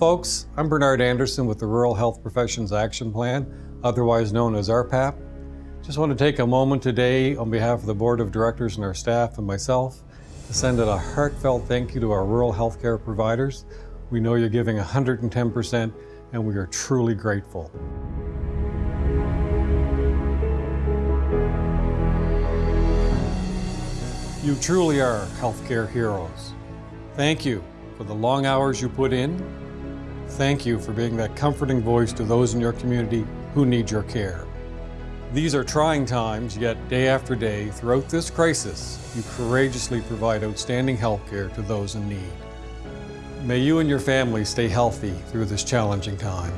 Folks, I'm Bernard Anderson with the Rural Health Professions Action Plan, otherwise known as RPAP. Just want to take a moment today on behalf of the Board of Directors and our staff and myself to send out a heartfelt thank you to our rural healthcare providers. We know you're giving 110% and we are truly grateful. You truly are healthcare heroes. Thank you for the long hours you put in. Thank you for being that comforting voice to those in your community who need your care. These are trying times, yet day after day, throughout this crisis, you courageously provide outstanding health care to those in need. May you and your family stay healthy through this challenging time.